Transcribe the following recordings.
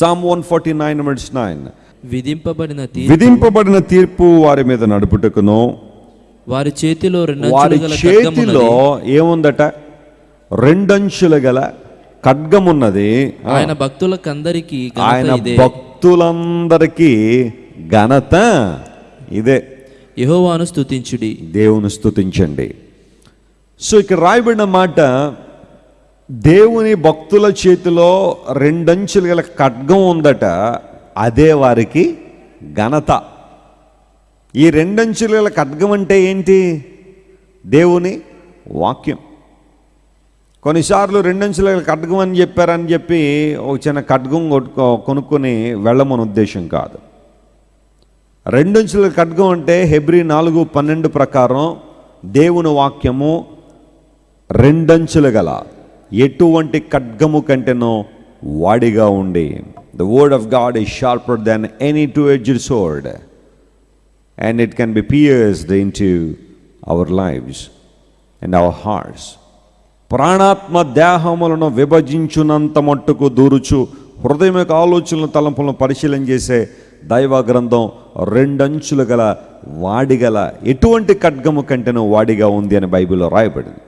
Psalm 149 verse 9. విధింపబడిన తీర్పు విధింపబడిన తీర్పు వారి మీద నడుపుటకును. వారి చేతిలో వారి చేతిలో. ఏముందట? రెండంచులు గల ఖడ్గమున్నది. ఆయన భక్తులకందరికీ ఆయన భక్తులందరికీ ఘనత ఇదే. యెహోవాను స్తుతించుడి. దేవుని స్తుతించండి. సో ఇక్కడ రాయబడిన మాట దేవుని భక్తుల చేతిలో రెండంచులు గల ఖడ్గం ఉందట అదే వారికి ఘనత. ఈ రెండంచులు గల ఖడ్గం అంటే ఏంటి? దేవుని వాక్యం. కొన్నిసార్లు రెండంచుల గల ఖడ్గం అని చెప్పారని చెప్పి ఒక చిన్న ఖడ్గం కొట్టుకో కొనుక్కొని వెళ్ళమని ఉద్దేశం కాదు. రెండంచుల ఖడ్గం అంటే హెబ్రి నాలుగు పన్నెండు ప్రకారం దేవుని వాక్యము రెండంచులు గల ఎటువంటి ఖడ్గము కంటేనో వాడిగా ఉండి. The word of God is sharper than any two edge sword and it can be pierced into our lives and our hearts ప్రాణాత్మ దేహములను విభజించునంత మట్టుకు దూరుచు హృదయం యొక్క ఆలోచనలు తలంపులను పరిశీలన చేసే దైవ గ్రంథం రెండంచులు గల వాడిగల ఎటువంటి ఖడ్గము కంటేనో వాడిగా ఉంది అని బైబిల్లో రాయబడింది.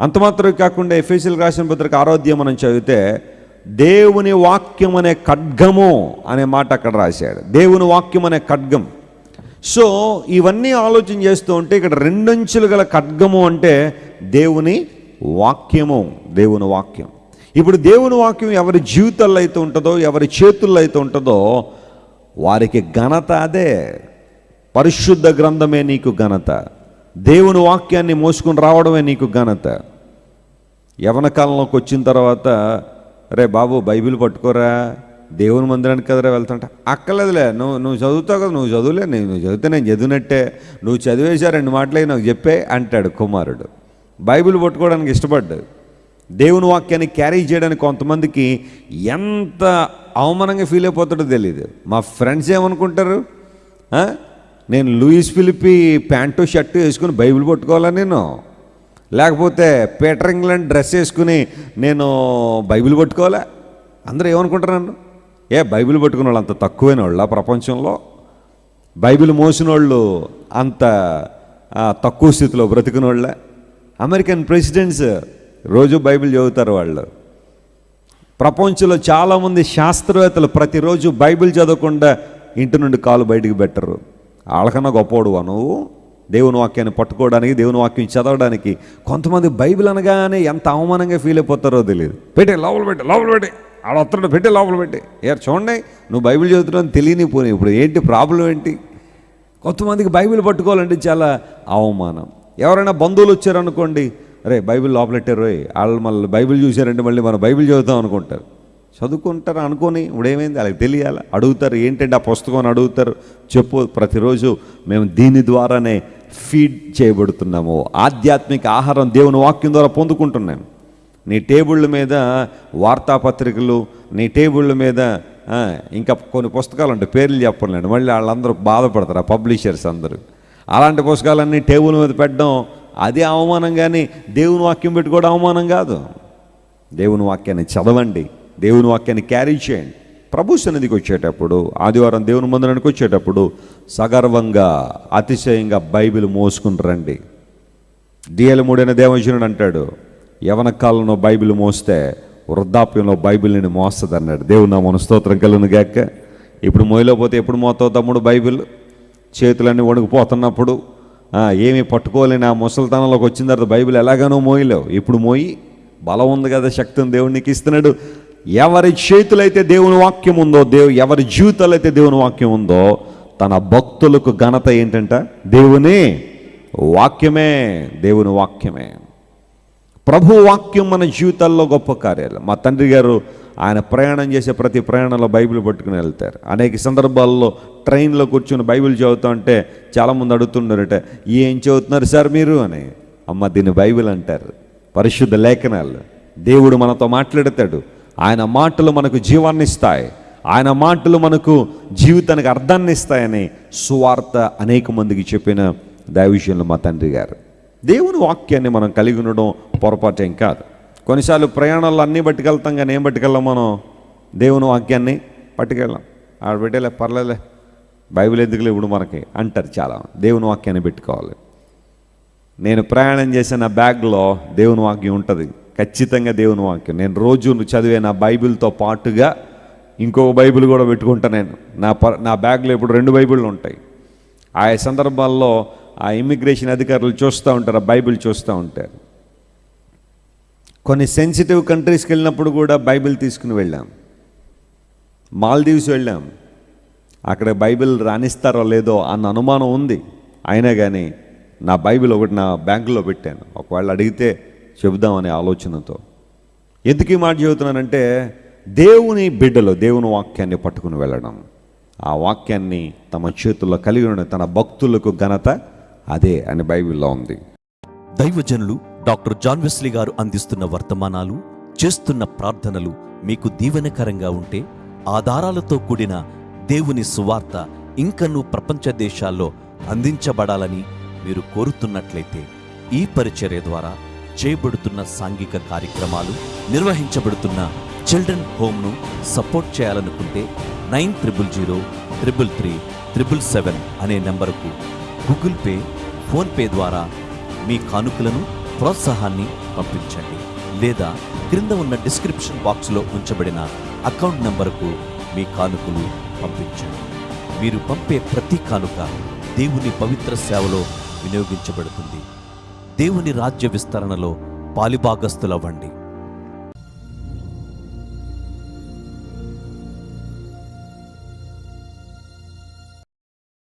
అంత మాత్రమే కాకుండా ఎఫ్ఎస్ఎల్ రాసిన పత్రిక ఆరోగ్యం మనం చదివితే దేవుని వాక్యం అనే ఖడ్గము అనే మాట అక్కడ రాశాడు. దేవుని వాక్యం అనే ఖడ్గం. సో ఇవన్నీ ఆలోచన చేస్తూ ఉంటే ఇక్కడ రెండంచులు గల ఖడ్గము అంటే దేవుని వాక్యము దేవుని వాక్యం. ఇప్పుడు దేవుని వాక్యం ఎవరి జీవితాల్లో అయితే ఉంటుందో ఎవరి చేతుల్లో అయితే ఉంటుందో వారికి ఘనత అదే. పరిశుద్ధ గ్రంథమే నీకు ఘనత. దేవుని వాక్యాన్ని మోసుకుని రావడమే నీకు ఘనత. యవన కాలంలోకి వచ్చిన తర్వాత రే బాబు బైబిల్ పట్టుకోరా దేవుని మందిరానికి కదరా వెళ్తుంట. అక్కర్లేదులే నువ్వు నువ్వు చదువుతావు కదా నువ్వు చదువులే నేను నువ్వు చదివితే నేను చదివినట్టే నువ్వు చదివేసా రెండు మాటలే నాకు చెప్పే? అంటాడు కుమారుడు. బైబిల్ పట్టుకోవడానికి ఇష్టపడ్డాడు. దేవుని వాక్యాన్ని క్యారీ చేయడానికి కొంతమందికి ఎంత అవమానంగా ఫీల్ అయిపోతాడో తెలియదు మా ఫ్రెండ్స్ ఏమనుకుంటారు? నేను లూయిస్ ఫిలిపి ప్యాంటు షర్టు వేసుకుని బైబిల్ పట్టుకోవాలా నేను? లేకపోతే పీటర్ ఇంగ్లాండ్ డ్రెస్ వేసుకుని నేను బైబిల్ పట్టుకోవాలా? అందరూ ఏమనుకుంటారు నన్ను? ఏ బైబిల్ పట్టుకున్న వాళ్ళు అంత తక్కువైన వాళ్ళ ప్రపంచంలో? బైబిల్ మోసిన వాళ్ళు అంత తక్కువ స్థితిలో బ్రతికిన వాళ్ళ అమెరికన్ ప్రెసిడెంట్స్ రోజు బైబిల్ చదువుతారు వాళ్ళు. ప్రపంచంలో చాలామంది శాస్త్రవేత్తలు ప్రతిరోజు బైబిల్ చదవకుండా ఇంటి నుండి కాలు బయటికి పెట్టరు. వాళ్ళకన్నా గొప్పవాడువా నువ్వు? దేవుని వాక్యాన్ని పట్టుకోవడానికి దేవుని వాక్యం చదవడానికి కొంతమంది బైబిల్ అనగానే ఎంత అవమానంగా ఫీల్ అయిపోతారో తెలియదు పెట్టే లోపల పెట్టి లోపల పెట్టి. ఆడ వస్తున్నాడు పెట్టే లోపల పెట్టి. ఏ చూడండి నువ్వు బైబిల్ చదువుతున్నావు తెలియని పోనీ. ఇప్పుడు ఏంటి ప్రాబ్లం ఏంటి? కొంతమందికి బైబిల్ పట్టుకోవాలంటే చాలా అవమానం. ఎవరైనా బంధువులు వచ్చారనుకోండి రే బైబిల్ లోపలెట్టారు రోయ్. వాళ్ళు మళ్ళీ బైబిల్ చూశారంటే మళ్ళీ మనం బైబిల్ చదువుతాం అనుకుంటారు. చదువుకుంటారు అనుకొని ఇప్పుడు ఏమైంది వాళ్ళకి తెలియాలి? అడుగుతారు ఏంటంటే ఆ పుస్తకం? అని అడుగుతారు. చెప్పు ప్రతిరోజు మేము దీని ద్వారానే ఫీడ్ చేయబడుతున్నాము. ఆధ్యాత్మిక ఆహారం దేవుని వాక్యం ద్వారా పొందుకుంటున్నాం నీ టేబుళ్ళ మీద వార్తాపత్రికలు నీ టేబుళ్ళ మీద ఇంకా కొన్ని పుస్తకాలు ఉంటాయి పేర్లు చెప్పలేండి మళ్ళీ వాళ్ళందరూ బాధపడతారు ఆ పబ్లిషర్స్ అందరూ. అలాంటి పుస్తకాలన్నీ టేబుల్ మీద పెట్టడం అదే అవమానం కానీ దేవుని వాక్యం పెట్టుకోవడం అవమానం కాదు. దేవుని వాక్యాన్ని చదవండి. దేవుని వాక్యాన్ని క్యారీ చేయండి. ప్రభు సన్నిధికి వచ్చేటప్పుడు ఆదివారం దేవుని మందిరానికి వచ్చేటప్పుడు సగర్వంగా అతిశయంగా బైబిల్ మోసుకుని రండి. డిఎల్ మూడైన దేవజనుడు అంటాడు యవన కాలంలో బైబిల్ మోస్తే వృద్ధాప్యంలో బైబిల్ని మోస్తుంది అన్నాడు దేవుడు నా మన స్తోత్రం కలను గాక. ఇప్పుడు మోయలేకపోతే ఎప్పుడు మోతావు తమ్ముడు బైబిల్? చేతులన్నీ వణుకుపోతున్నప్పుడు ఏమీ పట్టుకోలేని ఆ ముసలితనంలోకి వచ్చిన తర్వాత బైబిల్ ఎలాగానో మోయలేవు. ఇప్పుడు మోయి బలం ఉంది కదా శక్తిని ఉంది దేవుడు నీకు ఇస్తున్నాడు. ఎవరి చేతులైతే దేవుని వాక్యం ఉందో దేవు ఎవరి జీవితాలు అయితే దేవుని వాక్యం ఉందో తన భక్తులకు ఘనత ఏంటంట? దేవుని వాక్యమే దేవుని వాక్యమే. ప్రభు వాక్యం మన జీవితాల్లో గొప్ప కార్యాలు. మా తండ్రి గారు ఆయన ప్రయాణం చేసే ప్రతి ప్రయాణంలో బైబిల్ పట్టుకుని వెళ్తారు. అనేక సందర్భాల్లో ట్రైన్లో కూర్చుని బైబిల్ చదువుతా ఉంటే చాలామంది అడుగుతుండారట ఏం చదువుతున్నారు సార్ మీరు? అని. అమ్మ దీన్ని బైబిల్ అంటారు. పరిశుద్ధ లేఖనాలు. దేవుడు మనతో మాట్లాడతాడు. ఆయన మాటలు మనకు జీవాన్ని ఇస్తాయి. ఆయన మాటలు మనకు జీవితానికి అర్థాన్ని ఇస్తాయని సువార్త అనేక మందికి చెప్పిన దైవిషయంలో మా తండ్రి గారు. దేవుని వాక్యాన్ని మనం కలిగి ఉండడం పొరపాటేం కాదు. కొన్నిసార్లు ప్రయాణాలు అన్నీ పట్టుకెళ్తాం కానీ ఏం పట్టుకెళ్ళాం మనం? దేవుని వాక్యాన్ని పట్టుకెళ్ళాం. ఆడ పెట్టేలే పర్లేలే బైబిల్ ఎందుకులే ఇప్పుడు మనకి? అంటారు చాలా దేవుని వాక్యాన్ని పెట్టుకోవాలి. నేను ప్రయాణం చేసిన బ్యాగ్లో దేవుని వాక్యం ఉంటుంది. ఖచ్చితంగా దేవుని వాక్యం. నేను రోజు చదివే నా బైబిల్తో పాటుగా ఇంకొక బైబిల్ కూడా పెట్టుకుంటా నేను. నా ప నా బ్యాగ్లో ఇప్పుడు రెండు బైబిళ్ళు ఉంటాయి. ఆ సందర్భాల్లో ఆ ఇమిగ్రేషన్ అధికారులు చూస్తూ ఉంటారు ఆ బైబిల్ చూస్తూ ఉంటారు. కొన్ని సెన్సిటివ్ కంట్రీస్కి వెళ్ళినప్పుడు కూడా బైబిల్ తీసుకుని వెళ్ళాం. మాల్దీవ్స్ వెళ్ళాం. అక్కడ బైబిల్ రాణిస్తారో లేదో అన్న అనుమానం ఉంది. అయినా కానీ నా బైబిల్ ఒకటి నా బ్యాంకులో పెట్టాను. ఒకవేళ అడిగితే చెబుదామనే ఆలోచనతో. ఎందుకు ఈ మాట చెబుతున్నానంటే దేవుని బిడ్డలు దేవుని వాక్యాన్ని పట్టుకుని వెళ్ళడం. ఆ వాక్యాన్ని తమ చేతుల్లో కలిగి ఉన్న తన భక్తులకు ఘనత అదే అని బైబిల్లో ఉంది. దైవజనులు డాక్టర్ జాన్ వెస్లీ గారు అందిస్తున్న వర్తమానాలు చేస్తున్న ప్రార్థనలు మీకు దీవెనకరంగా ఉంటే ఆధారాలతో కూడిన దేవుని సువార్త ఇంకనూ ప్రపంచ దేశాల్లో అందించబడాలని మీరు కోరుతున్నట్లయితే ఈ పరిచర్య ద్వారా చేయబడుతున్న సాంఘిక కార్యక్రమాలు నిర్వహించబడుతున్న చిల్డ్రన్ హోమ్ను సపోర్ట్ చేయాలనుకుంటే nine triple zero triple three triple seven అనే నెంబరుకు గూగుల్ పే ఫోన్పే ద్వారా మీ కానుకలను ప్రోత్సాహాన్ని పంపించండి లేదా క్రింద ఉన్న డిస్క్రిప్షన్ బాక్స్లో ఉంచబడిన అకౌంట్ నంబరుకు మీ కానుకలు పంపించండి. మీరు పంపే ప్రతి కానుక దేవుని పవిత్ర సేవలో వినియోగించబడుతుంది. దేవుని రాజ్య విస్తరణలో పాలిభాగస్తులవ్వండి